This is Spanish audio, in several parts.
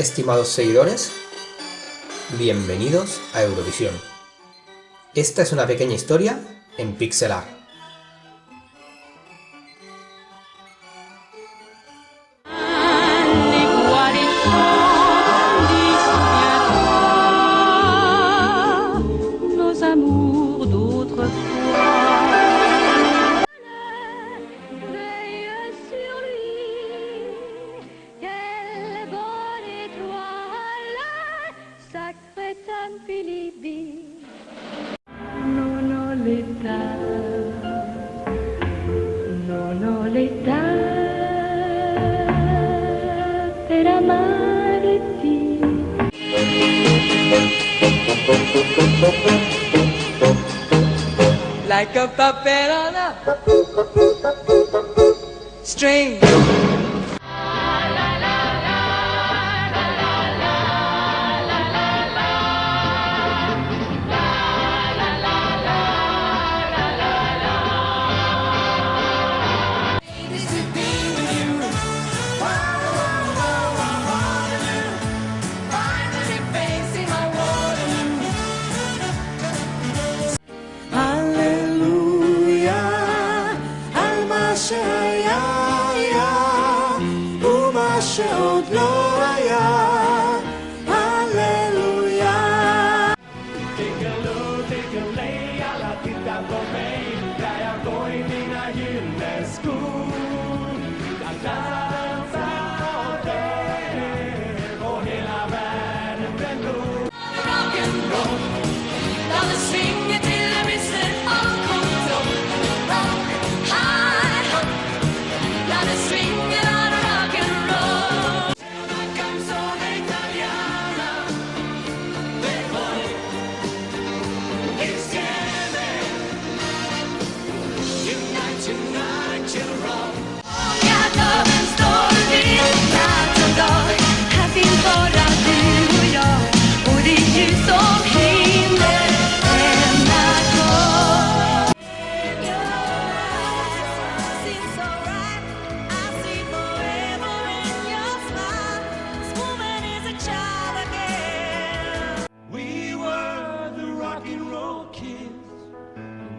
Estimados seguidores, bienvenidos a Eurovisión. Esta es una pequeña historia en Pixel Art. l'età per amarti. Like a puppet on a string.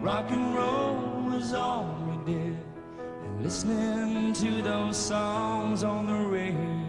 Rock and roll was all we did. And listening to those songs on the radio.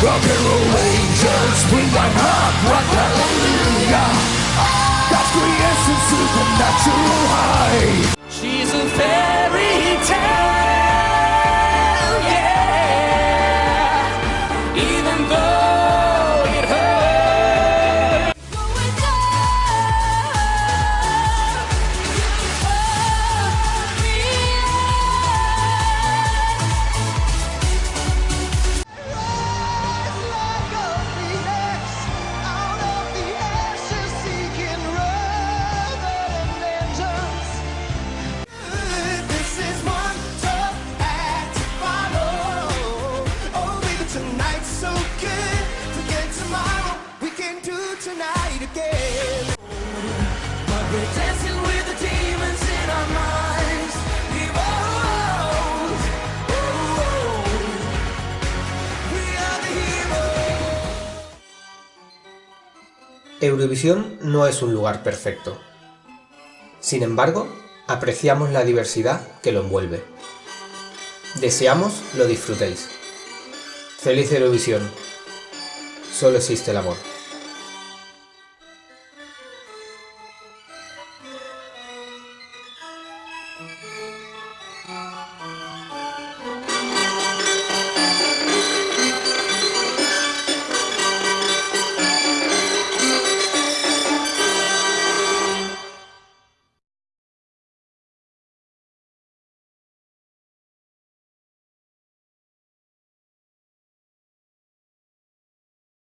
Rock and roll angels, we one heart, rock hallelujah. God's creation, supernatural high. She's a fairy. Eurovisión no es un lugar perfecto. Sin embargo, apreciamos la diversidad que lo envuelve. Deseamos lo disfrutéis. Feliz Eurovisión. Solo existe el amor.